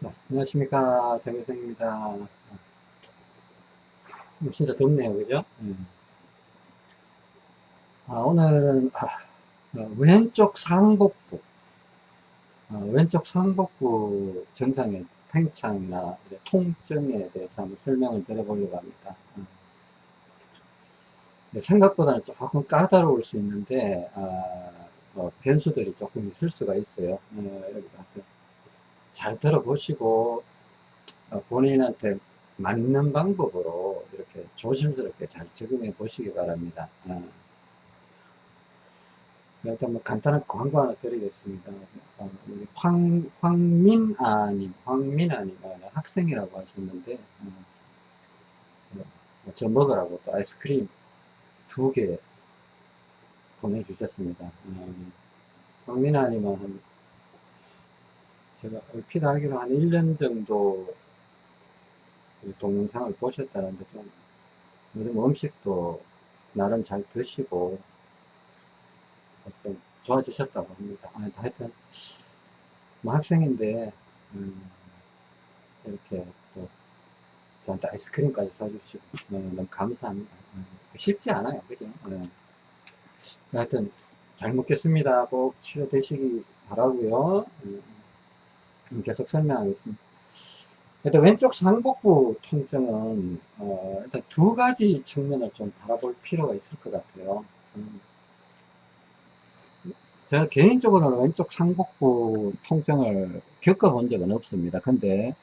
자, 안녕하십니까. 정혜성입니다. 음, 진짜 덥네요. 그죠? 음. 아, 오늘은, 아, 어, 왼쪽 상복부, 어, 왼쪽 상복부 증상의 팽창이나 통증에 대해서 한번 설명을 드려보려고 합니다. 어. 생각보다는 조금 까다로울 수 있는데, 아, 어, 변수들이 조금 있을 수가 있어요. 어, 여러분, 잘 들어보시고 어, 본인한테 맞는 방법으로 이렇게 조심스럽게 잘 적용해 보시기 바랍니다. 어. 일단 뭐 간단한 광고 하나 드리겠습니다. 어, 황, 황민아님, 황민아님, 학생이라고 하셨는데, 저 먹으라고 또 아이스크림 두 개 보내주셨습니다. 황민아님은 한 제가 얼핏 알기로 한 1년 정도 동영상을 보셨다는데 좀 요즘 음식도 나름 잘 드시고 좀 좋아지셨다고 합니다. 아, 하여튼 뭐 학생인데 음, 이렇게 또 저한테 아이스크림까지 사주시고 어, 너무 감사합니다. 어, 쉽지 않아요. 그죠? 어. 하여튼 잘 먹겠습니다. 꼭 치료되시기 바라고요. 음. 계속 설명하겠습니다. 일단 왼쪽 상복부 통증은 어, 일단 두 가지 측면을 좀 바라볼 필요가 있을 것 같아요. 음. 제가 개인적으로는 왼쪽 상복부 통증을 겪어본 적은 없습니다. 근데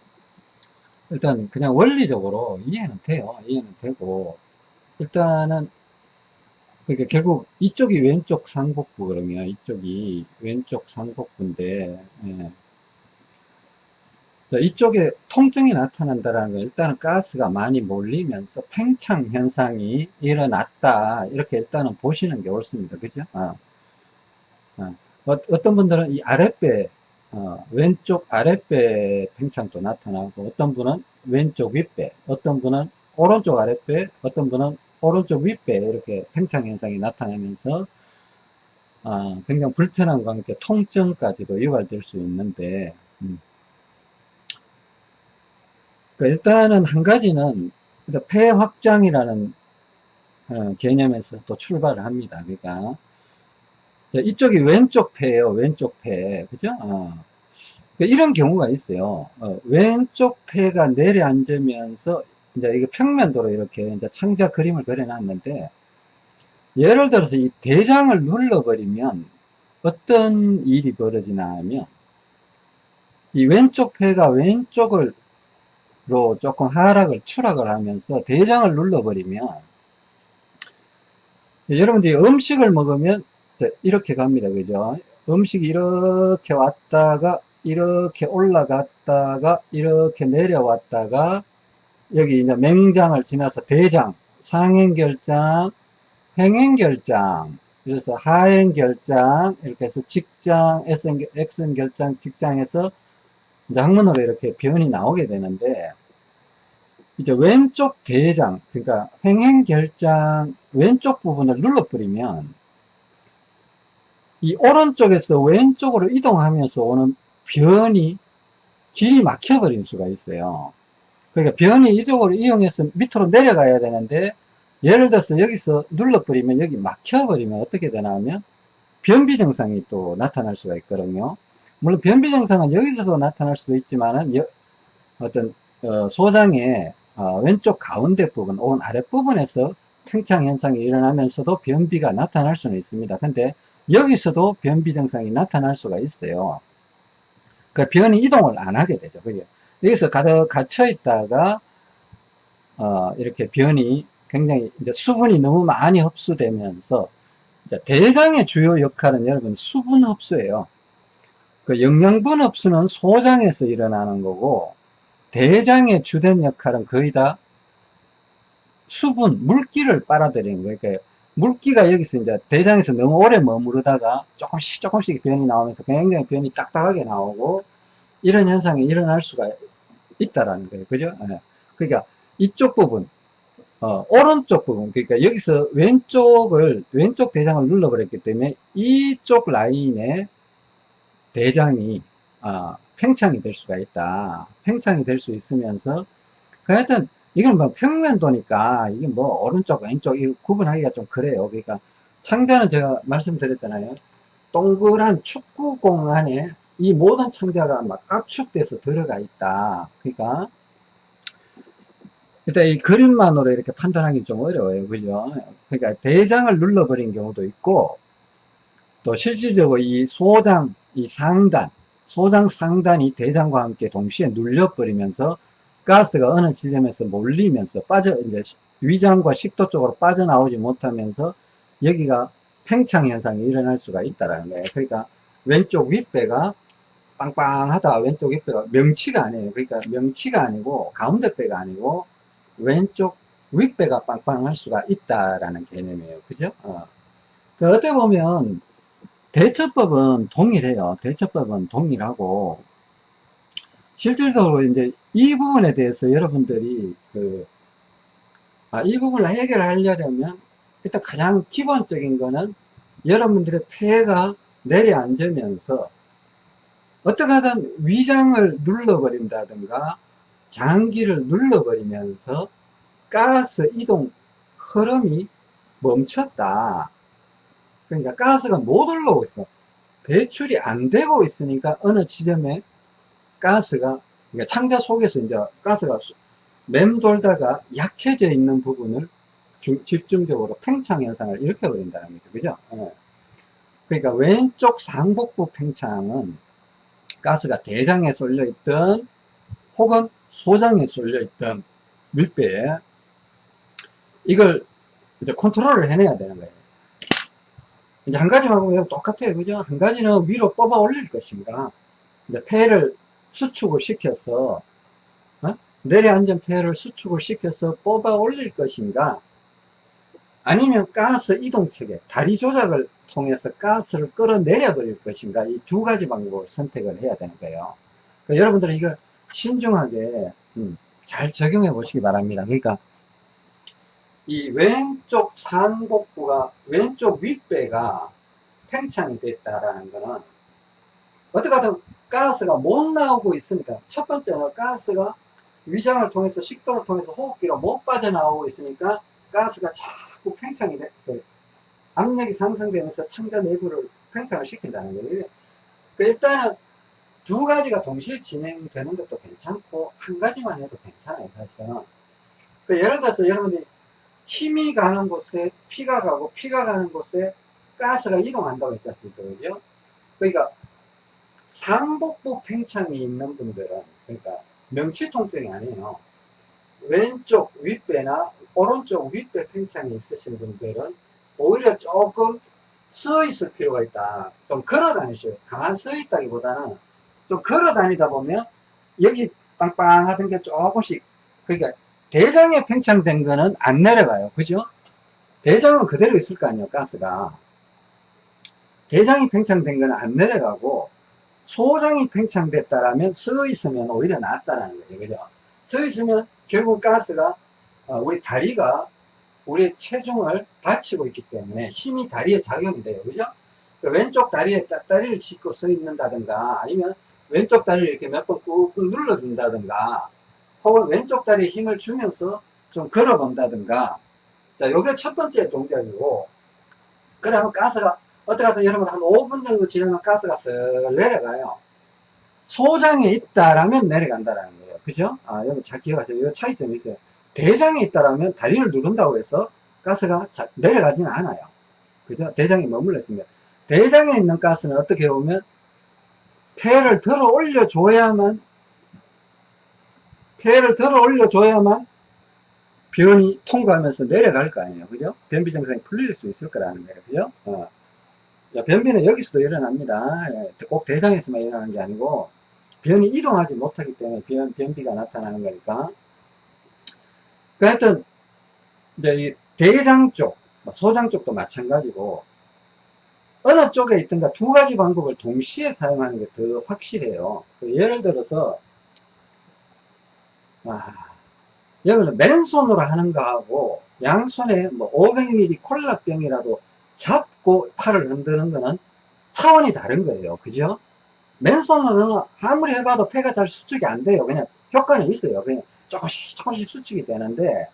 일단 그냥 원리적으로 이해는 돼요. 이해는 되고 일단은 그러니까 결국 이쪽이 왼쪽 상복부 그러면 이쪽이 왼쪽 상복부인데 예. 이쪽에 통증이 나타난다는 건 일단은 가스가 많이 몰리면서 팽창 현상이 일어났다 이렇게 일단은 보시는 게 옳습니다 그죠 어. 어. 떤 분들은 이 아랫배 어, 왼쪽 아랫배 팽창도 나타나고 어떤 분은 왼쪽 윗배 어떤 분은 오른쪽 아랫배 어떤 분은 오른쪽 윗배 이렇게 팽창 현상이 나타나면서 어, 굉장히 불편함과 함께 통증까지도 유발될 수 있는데 음. 그러니까 일단은 한 가지는 폐 확장이라는 어, 개념에서 또 출발을 합니다. 그러니까 이쪽이 왼쪽 폐예요. 왼쪽 폐. 그죠? 어. 그러니까 이런 경우가 있어요. 어, 왼쪽 폐가 내려앉으면서 이제 이게 평면도로 이렇게 이제 창자 그림을 그려놨는데 예를 들어서 이 대장을 눌러버리면 어떤 일이 벌어지나 하면 이 왼쪽 폐가 왼쪽을 로 조금 하락을 추락을 하면서 대장을 눌러버리면 여러분들이 음식을 먹으면 이렇게 갑니다. 그죠? 음식이 이렇게 왔다가 이렇게 올라갔다가 이렇게 내려왔다가 여기 이제 맹장을 지나서 대장 상행결장 행행결장. 그래서 하행결장 이렇게 해서 직장 X행결장 직장에서 이제 학문으로 이렇게 변이 나오게 되는데 이제 왼쪽 대장 그러니까 횡행결장 왼쪽 부분을 눌러버리면 이 오른쪽에서 왼쪽으로 이동하면서 오는 변이 길이 막혀버릴 수가 있어요. 그러니까 변이 이쪽으로 이용해서 밑으로 내려가야 되는데 예를 들어서 여기서 눌러버리면 여기 막혀버리면 어떻게 되나 하면 변비 증상이 또 나타날 수가 있거든요 물론 변비 증상은 여기서도 나타날 수도 있지만은 어떤 어, 소장의 어, 왼쪽 가운데 부분 혹은 아랫부분에서 팽창 현상이 일어나면서도 변비가 나타날 수는 있습니다. 근데 여기서도 변비 증상이 나타날 수가 있어요. 그 변이 이동을 안 하게 되죠. 그죠? 여기서 가득 갇혀 있다가 어, 이렇게 변이 굉장히 이제 수분이 너무 많이 흡수되면서 대장의 주요 역할은 여러분 수분 흡수예요. 그 영양분 흡수는 소장에서 일어나는 거고 대장의 주된 역할은 거의 다 수분, 물기를 빨아들이는 거예요. 그러니까 물기가 여기서 이제 대장에서 너무 오래 머무르다가 조금씩 조금씩 변이 나오면서 굉장히 변이 딱딱하게 나오고 이런 현상이 일어날 수가 있다라는 거예요. 그죠? 네. 그러니까 이쪽 부분, 어, 오른쪽 부분, 그러니까 여기서 왼쪽을, 왼쪽 대장을 눌러버렸기 때문에 이쪽 라인에 대장이 아, 팽창이 될 수가 있다. 팽창이 될 수 있으면서, 그 하여튼, 이건 뭐 평면도니까, 이게 뭐 오른쪽, 왼쪽, 이 구분하기가 좀 그래요. 그러니까, 창자는 제가 말씀드렸잖아요. 동그란 축구공 안에 이 모든 창자가 막 압축돼서 들어가 있다. 그러니까, 일단 이 그림만으로 이렇게 판단하기 좀 어려워요. 그죠? 그러니까 대장을 눌러버린 경우도 있고, 또 실질적으로 이 소장, 이 상단, 소장 상단이 대장과 함께 동시에 눌려버리면서 가스가 어느 지점에서 몰리면서 빠져, 이제 위장과 식도 쪽으로 빠져나오지 못하면서 여기가 팽창 현상이 일어날 수가 있다라는 거예요. 그러니까 왼쪽 윗배가 빵빵하다 왼쪽 윗배가 명치가 아니에요. 그러니까 명치가 아니고 가운데 배가 아니고 왼쪽 윗배가 빵빵할 수가 있다라는 개념이에요. 그죠? 어. 그 어떻게 보면 대처법은 동일해요. 대처법은 동일하고 실질적으로 이제 이 부분에 대해서 여러분들이 그, 아, 이 부분을 해결하려면 일단 가장 기본적인 거는 여러분들의 폐가 내려앉으면서 어떻게 하든 위장을 눌러버린다든가 장기를 눌러버리면서 가스 이동 흐름이 멈췄다. 그러니까 가스가 못 올라오고 있어. 배출이 안 되고 있으니까 어느 지점에 가스가 그러니까 창자 속에서 이제 가스가 맴돌다가 약해져 있는 부분을 집중적으로 팽창 현상을 일으켜 버린다는 거죠. 그죠? 어. 그러니까 왼쪽 상복부 팽창은 가스가 대장에 쏠려 있던 혹은 소장에 쏠려 있던 밀배에 이걸 이제 컨트롤을 해내야 되는 거예요. 이제 한 가지만 보면 똑같아요. 그죠? 한 가지는 위로 뽑아 올릴 것인가. 이제 폐를 수축을 시켜서, 어? 내려앉은 폐를 수축을 시켜서 뽑아 올릴 것인가. 아니면 가스 이동 체계, 다리 조작을 통해서 가스를 끌어내려 버릴 것인가. 이 두 가지 방법을 선택을 해야 되는 거예요. 그러니까 여러분들은 이걸 신중하게, 음, 잘 적용해 보시기 바랍니다. 그러니까, 이 왼쪽 상복부가 왼쪽 윗배가 팽창이 됐다라는 거는 어떻게 하든 가스가 못 나오고 있으니까 첫 번째는 가스가 위장을 통해서 식도를 통해서 호흡기로 못 빠져나오고 있으니까 가스가 자꾸 팽창이 돼그 압력이 상승되면서 창자 내부를 팽창을 시킨다는 거예요. 그 일단은 두 가지가 동시에 진행되는 것도 괜찮고 한 가지만 해도 괜찮아요 사실은. 그 예를 들어서 여러분들이 힘이 가는 곳에 피가 가고 피가 가는 곳에 가스가 이동한다고 했지 않습니까? 그죠? 그러니까 상복부 팽창이 있는 분들은 그러니까 명치 통증이 아니에요. 왼쪽 윗배나 오른쪽 윗배 팽창이 있으신 분들은 오히려 조금 서 있을 필요가 있다. 좀 걸어 다니셔요. 가만 서 있다기보다는 좀 걸어 다니다 보면 여기 빵빵 하던 게 조금씩 그러니까 대장에 팽창된 거는 안 내려가요. 그죠? 대장은 그대로 있을 거 아니에요. 가스가. 대장이 팽창된 거는 안 내려가고 소장이 팽창됐다라면 서 있으면 오히려 낫다라는 거죠. 그죠? 서 있으면 결국 가스가 어, 우리 다리가 우리 체중을 받치고 있기 때문에 힘이 다리에 작용이 돼요. 그죠? 그 왼쪽 다리에 짝다리를 짚고 서 있는다든가 아니면 왼쪽 다리를 이렇게 몇 번 꾹꾹 눌러준다든가 혹은 왼쪽 다리에 힘을 주면서 좀 걸어 본다든가. 자 요게 첫 번째 동작이고. 그러면 가스가 어떻게 하든 여러분 한 5분 정도 지나면 가스가 쓱 내려가요. 소장에 있다라면 내려간다라는 거예요. 그죠? 아 여러분 잘 기억하세요. 이 차이점이 있어요. 대장에 있다라면 다리를 누른다고 해서 가스가 자, 내려가지는 않아요. 그죠? 대장이 머물러 있습니다. 대장에 있는 가스는 어떻게 보면 폐를 들어 올려줘야만 폐를 들어 올려줘야만 변이 통과하면서 내려갈 거 아니에요. 그죠? 변비 증상이 풀릴 수 있을 거라는 거예요. 그죠? 어. 변비는 여기서도 일어납니다. 예, 꼭 대장에서만 일어나는 게 아니고 변이 이동하지 못하기 때문에 변, 변비가 나타나는 거니까. 그 하여튼 이제 이 대장 쪽, 뭐 소장 쪽도 마찬가지고 어느 쪽에 있든가 두 가지 방법을 동시에 사용하는 게 더 확실해요. 그 예를 들어서 와, 여기는 맨손으로 하는 거하고 양손에 뭐 500ml 콜라병이라도 잡고 팔을 흔드는 거는 차원이 다른 거예요. 그죠? 맨손으로는 아무리 해봐도 폐가 잘 수축이 안 돼요. 그냥 효과는 있어요. 그냥 조금씩 조금씩 수축이 되는데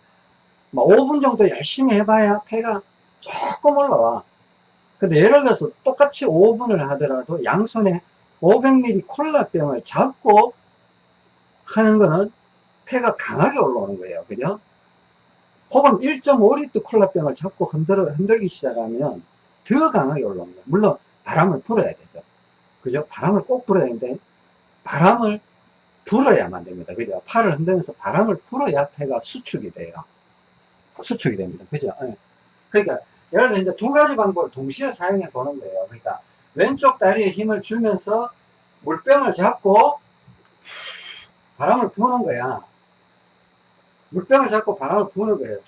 뭐 5분 정도 열심히 해봐야 폐가 조금 올라와. 근데 예를 들어서 똑같이 5분을 하더라도 양손에 500ml 콜라병을 잡고 하는 거는 폐가 강하게 올라오는 거예요. 그죠? 혹은 1.5리터 콜라병을 잡고 흔들어, 흔들기 시작하면 더 강하게 올라오는 거예요. 물론 바람을 불어야 되죠. 그죠? 바람을 꼭 불어야 되는데 바람을 불어야만 됩니다. 그죠? 팔을 흔들면서 바람을 불어야 폐가 수축이 돼요. 수축이 됩니다. 그죠? 네. 그러니까 예를 들어 이제 두 가지 방법을 동시에 사용해 보는 거예요. 그러니까 왼쪽 다리에 힘을 주면서 물병을 잡고 바람을 부는 거야. 물병을 잡고 바람을 부는 거예요.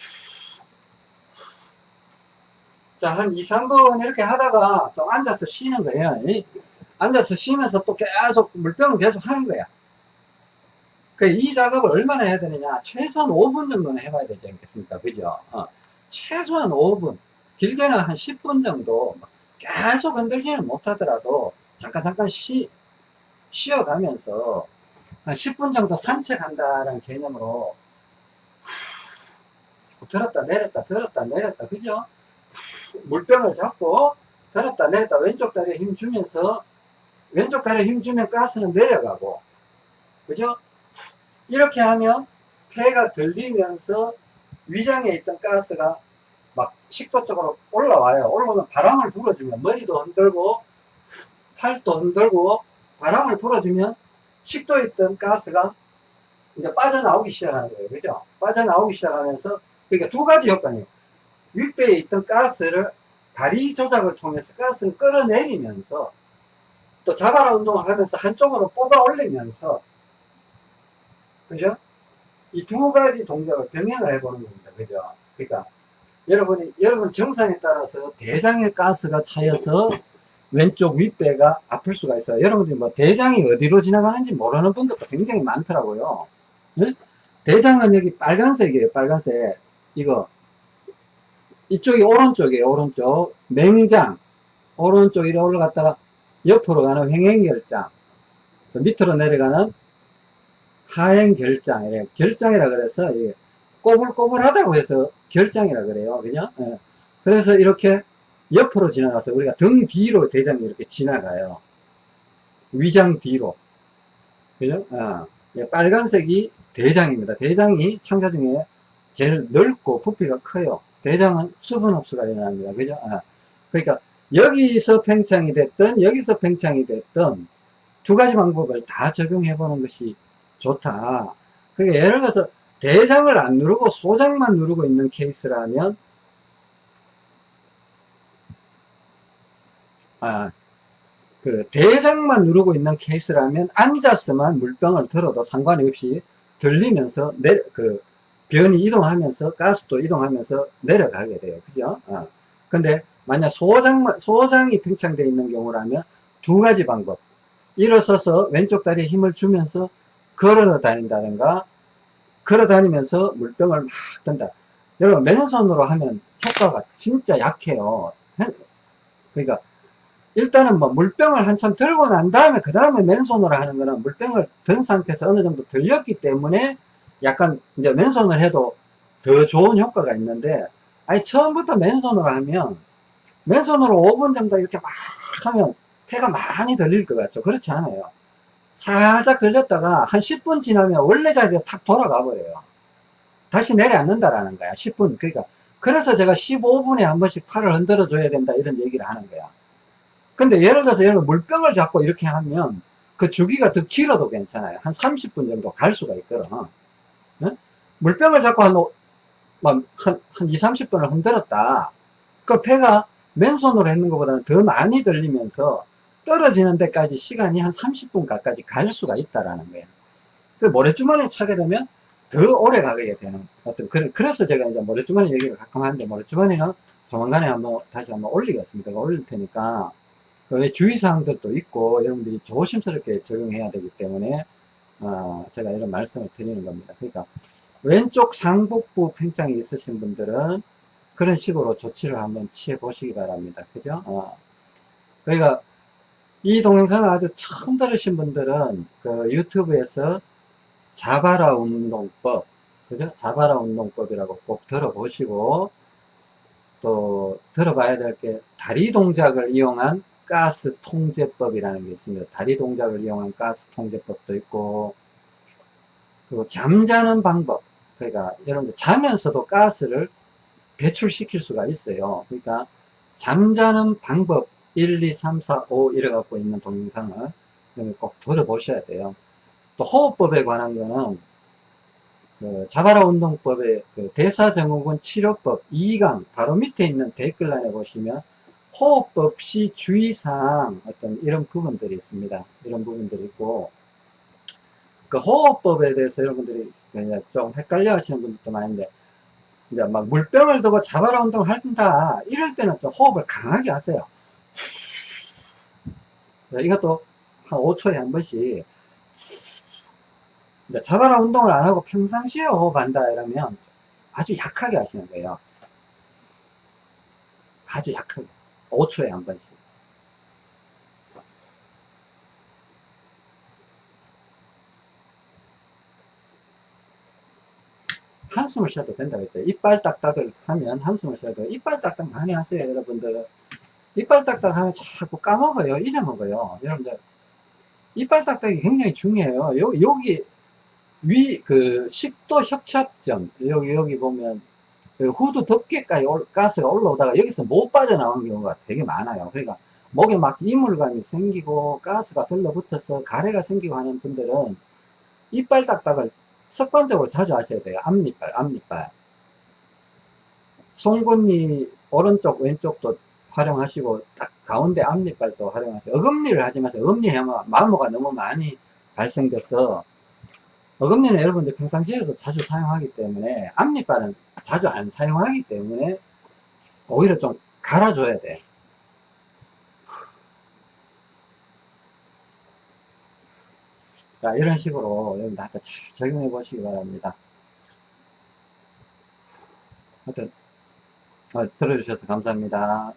자, 한 2, 3분 이렇게 하다가 좀 앉아서 쉬는 거예요. 앉아서 쉬면서 또 계속 물병을 계속 하는 거야. 이 작업을 얼마나 해야 되느냐. 최소한 5분 정도는 해봐야 되지 않겠습니까? 그죠? 어. 최소한 5분. 길게는 한 10분 정도. 계속 흔들지는 못하더라도 잠깐 잠깐 쉬, 쉬어가면서 한 10분 정도 산책한다는 개념으로 들었다 내렸다 들었다 내렸다 그죠? 물병을 잡고 들었다 내렸다 왼쪽 다리에 힘 주면서 왼쪽 다리에 힘 주면 가스는 내려가고 그죠? 이렇게 하면 폐가 들리면서 위장에 있던 가스가 막 식도 쪽으로 올라와요. 올라오면 바람을 불어주면 머리도 흔들고 팔도 흔들고 바람을 불어주면 식도에 있던 가스가 이제 빠져나오기 시작하는 거예요. 그죠? 빠져나오기 시작하면서 그러니까 두 가지 효과네요. 윗배에 있던 가스를 다리 조작을 통해서 가스를 끌어내리면서 또 자바라 운동을 하면서 한쪽으로 뽑아 올리면서 그죠? 이 두 가지 동작을 병행을 해보는 겁니다. 그죠? 그러니까 여러분이 여러분 정상에 따라서 대장의 가스가 차여서 왼쪽 윗배가 아플 수가 있어요. 여러분들이 뭐 대장이 어디로 지나가는지 모르는 분들도 굉장히 많더라고요. 네? 대장은 여기 빨간색이에요. 빨간색. 이거 이쪽이 오른쪽이에요. 오른쪽. 맹장. 오른쪽 이래 올라갔다가 옆으로 가는 횡행결장. 그 밑으로 내려가는 하행결장. 이래 결장이라 그래서 꼬불꼬불하다고 해서 결장이라 그래요. 그냥. 예. 그래서 이렇게 옆으로 지나가서 우리가 등 뒤로 대장이 이렇게 지나가요. 위장 뒤로. 그죠? 어. 빨간색이 대장입니다. 대장이 창자 중에 제일 넓고 부피가 커요. 대장은 수분 흡수가 일어납니다. 그죠? 어. 그러니까 여기서 팽창이 됐든 여기서 팽창이 됐든 두 가지 방법을 다 적용해 보는 것이 좋다. 그러니까 예를 들어서 대장을 안 누르고 소장만 누르고 있는 케이스라면 아, 그 대장만 누르고 있는 케이스라면 앉아서만 물병을 들어도 상관이 없이 들리면서 내, 그 변이 이동하면서 가스도 이동하면서 내려가게 돼요. 그죠? 어. 근데 만약 소장만 소장이 팽창되어 있는 경우라면 두 가지 방법. 일어서서 왼쪽 다리에 힘을 주면서 걸어 다닌다든가 걸어 다니면서 물병을 막 든다. 여러분, 맨손으로 하면 효과가 진짜 약해요. 그러니까, 일단은 뭐 물병을 한참 들고 난 다음에, 그 다음에 맨손으로 하는 거는 물병을 든 상태에서 어느 정도 들렸기 때문에 약간 이제 맨손을 해도 더 좋은 효과가 있는데, 아니, 처음부터 맨손으로 하면, 맨손으로 5분 정도 이렇게 막 하면 폐가 많이 들릴 것 같죠? 그렇지 않아요. 살짝 들렸다가 한 10분 지나면 원래 자리에 탁 돌아가 버려요. 다시 내려앉는다라는 거야. 10분. 그러니까 그래서 제가 15분에 한 번씩 팔을 흔들어 줘야 된다 이런 얘기를 하는 거야. 근데 예를 들어서 여러분 물병을 잡고 이렇게 하면 그 주기가 더 길어도 괜찮아요. 한 30분 정도 갈 수가 있거든. 응? 물병을 잡고 한, 한, 한 2, 30분을 흔들었다. 그 폐가 맨손으로 했는 것보다는 더 많이 들리면서 떨어지는 데까지 시간이 한 30분 가까이 갈 수가 있다라는 거예요. 그 모래주머니를 차게 되면 더 오래 가게 되는 어떤 그래, 그래서 제가 이제 모래주머니 얘기를 가끔 하는데 모래주머니는 조만간에 한번 다시 한번 올리겠습니다. 올릴 테니까 그 주의사항들도 있고 여러분들이 조심스럽게 적용해야 되기 때문에 어, 제가 이런 말씀을 드리는 겁니다. 그러니까 왼쪽 상복부 팽창이 있으신 분들은 그런 식으로 조치를 한번 취해 보시기 바랍니다. 그죠? 어. 그러니까 이 동영상을 아주 처음 들으신 분들은 그 유튜브에서 자바라 운동법, 그죠? 자바라 운동법이라고 꼭 들어보시고 또 들어봐야 될 게 다리 동작을 이용한 가스 통제법이라는 게 있습니다. 다리 동작을 이용한 가스 통제법도 있고 그리고 잠자는 방법 그러니까 여러분들 자면서도 가스를 배출시킬 수가 있어요. 그러니까 잠자는 방법 1, 2, 3, 4, 5 이래 갖고 있는 동영상을 꼭 들어보셔야 돼요. 또 호흡법에 관한 거는 그 자바라 운동법의 그 대사증후군 치료법 2강 바로 밑에 있는 댓글란에 보시면 호흡법 시 주의사항 어떤 이런 부분들이 있습니다. 이런 부분들이 있고 그 호흡법에 대해서 여러분들이 좀 헷갈려 하시는 분들도 많은데 이제 막 물병을 두고 자바라 운동을 한다 이럴 때는 좀 호흡을 강하게 하세요. 이것도 한 5초에 한 번씩 자바라 운동을 안 하고 평상시에 호흡한다 이러면 아주 약하게 하시는 거예요. 아주 약하게. 5초에 한 번씩. 한숨을 쉬어도 된다고 했어요. 이빨 딱딱을 하면 한숨을 쉬어도 이빨 딱딱 많이 하세요, 여러분들. 이빨 딱딱 하면 자꾸 까먹어요. 잊어먹어요. 여러분들. 이빨 딱딱이 굉장히 중요해요. 요, 여기, 위, 그, 식도 협착점. 여기, 여기 보면, 그 후드 덮개까지 올, 가스가 올라오다가 여기서 못 빠져나오는 경우가 되게 많아요. 그러니까, 목에 막 이물감이 생기고, 가스가 들러붙어서 가래가 생기고 하는 분들은, 이빨 딱딱을 습관적으로 자주 하셔야 돼요. 앞니빨, 앞니빨. 송곳니 오른쪽, 왼쪽도 활용하시고 딱 가운데 앞니빨도 활용하세요. 어금니를 하지 마세요. 어금니 하면 마모가 너무 많이 발생돼서 어금니는 여러분들 평상시에도 자주 사용하기 때문에 앞니빨은 자주 안 사용하기 때문에 오히려 좀 갈아줘야 돼. 자 이런 식으로 여러분들 잘 적용해 보시기 바랍니다. 하여튼 어, 들어주셔서 감사합니다.